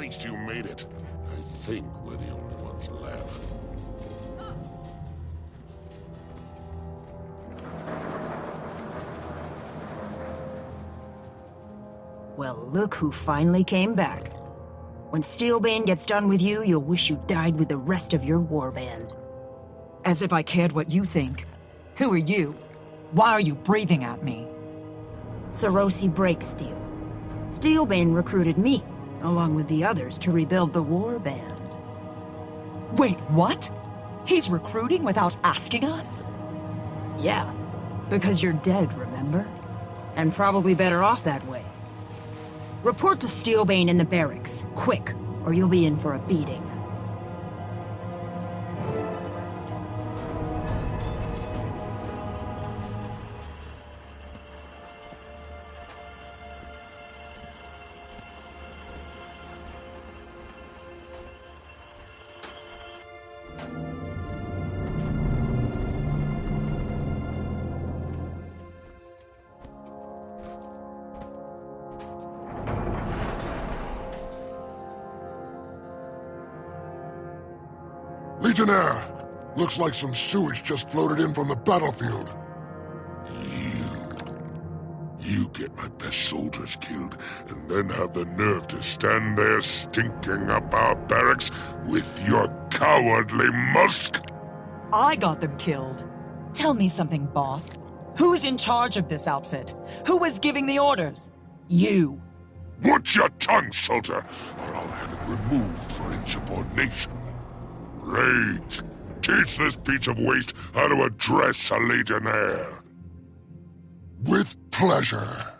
least you made it. I think we're the only ones left. Well, look who finally came back. When Steelbane gets done with you, you'll wish you died with the rest of your warband. As if I cared what you think. Who are you? Why are you breathing at me? Sarosi Breaksteel. Steelbane recruited me, along with the others, to rebuild the warband. Wait, what? He's recruiting without asking us? Yeah, because you're dead, remember? And probably better off that way. Report to Steelbane in the barracks, quick, or you'll be in for a beating. Legionnaire! Looks like some sewage just floated in from the battlefield. You... You get my best soldiers killed, and then have the nerve to stand there stinking up our barracks with your cowardly musk? I got them killed. Tell me something, boss. Who's in charge of this outfit? Who was giving the orders? You. Watch your tongue, soldier, or I'll have it removed for insubordination. Rage! Teach this piece of waste how to address a Legionnaire. With pleasure.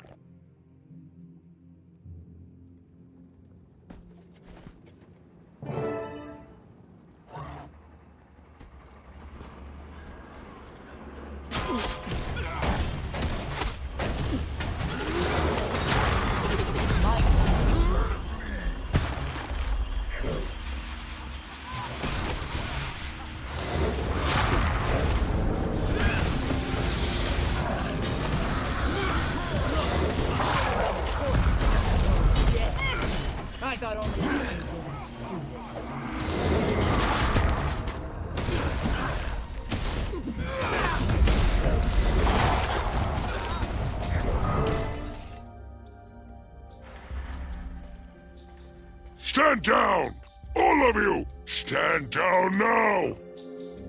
Stand down! All of you! Stand down now!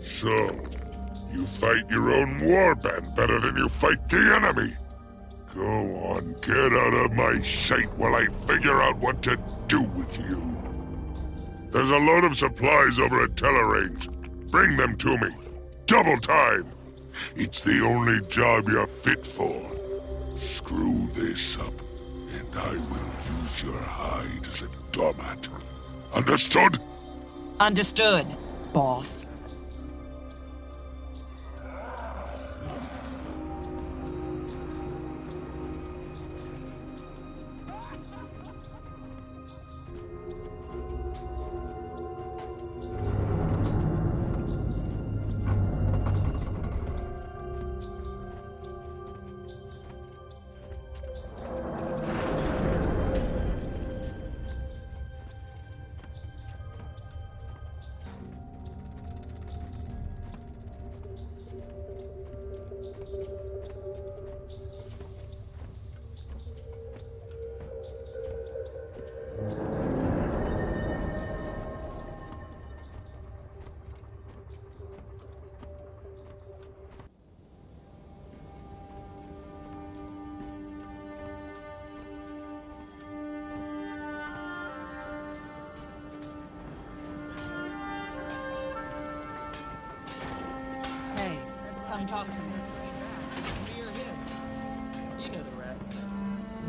So, you fight your own warband better than you fight the enemy! Go on, get out of my sight while I figure out what to do with you. There's a load of supplies over at Tellerrange. Bring them to me. Double time! It's the only job you're fit for. Screw this up, and I will use your hide as a doormat. Understood? Understood, boss.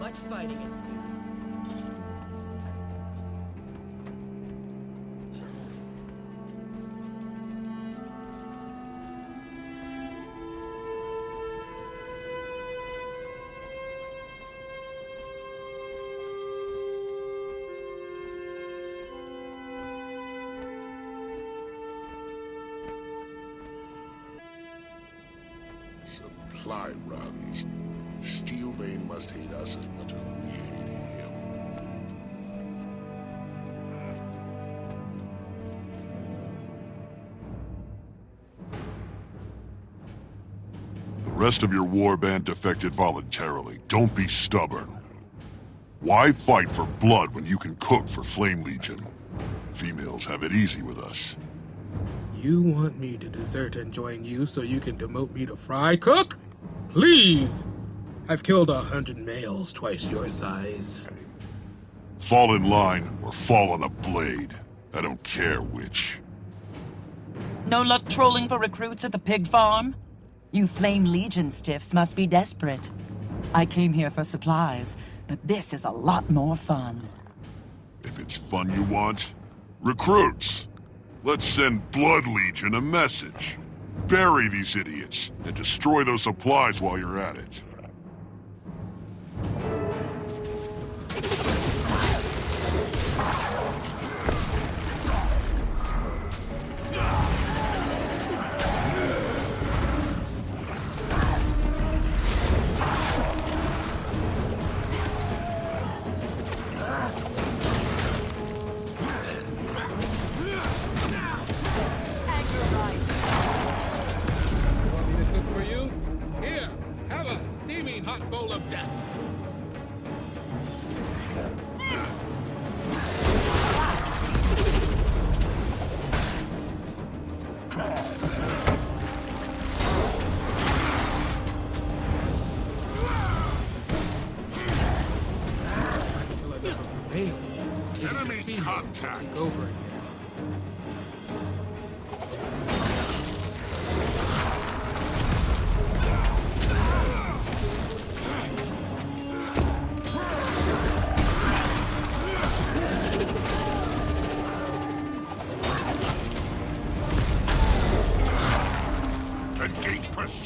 Much fighting ensued. Supply runs. Steelbane must hate us as much as we hate him. The rest of your warband defected voluntarily. Don't be stubborn. Why fight for blood when you can cook for Flame Legion? Females have it easy with us. You want me to desert and join you so you can demote me to fry cook? Please, I've killed a hundred males twice your size. Fall in line or fall on a blade. I don't care which. No luck trolling for recruits at the pig farm? You Flame Legion stiffs must be desperate. I came here for supplies, but this is a lot more fun. If it's fun you want, recruits! Let's send Blood Legion a message. Bury these idiots, and destroy those supplies while you're at it.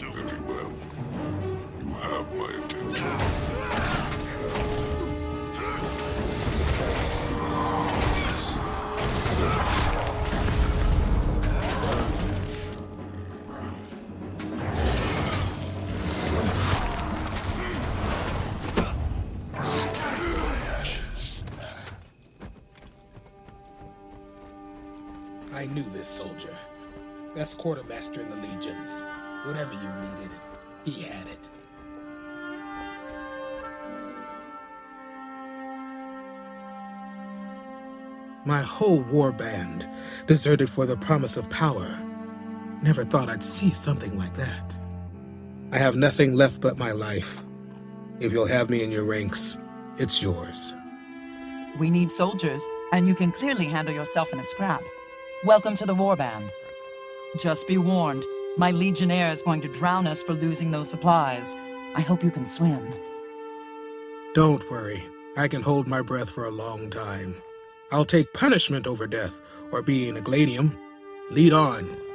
Engage. Very well. You have my attention. I knew this soldier. Best quartermaster in the legions. Whatever you needed, he had it. My whole war band deserted for the promise of power. Never thought I'd see something like that. I have nothing left but my life. If you'll have me in your ranks, it's yours. We need soldiers, and you can clearly handle yourself in a scrap. Welcome to the warband. Just be warned, my legionnaire is going to drown us for losing those supplies. I hope you can swim. Don't worry. I can hold my breath for a long time. I'll take punishment over death, or being a gladium. Lead on.